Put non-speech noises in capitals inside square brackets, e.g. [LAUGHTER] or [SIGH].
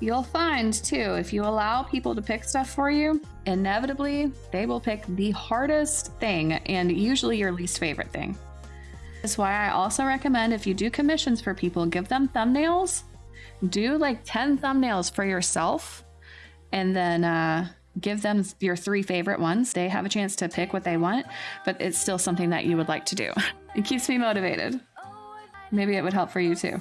You'll find too, if you allow people to pick stuff for you, inevitably they will pick the hardest thing and usually your least favorite thing. That's why I also recommend if you do commissions for people, give them thumbnails. Do like 10 thumbnails for yourself and then uh, give them your three favorite ones. They have a chance to pick what they want, but it's still something that you would like to do. [LAUGHS] It keeps me motivated. Maybe it would help for you too.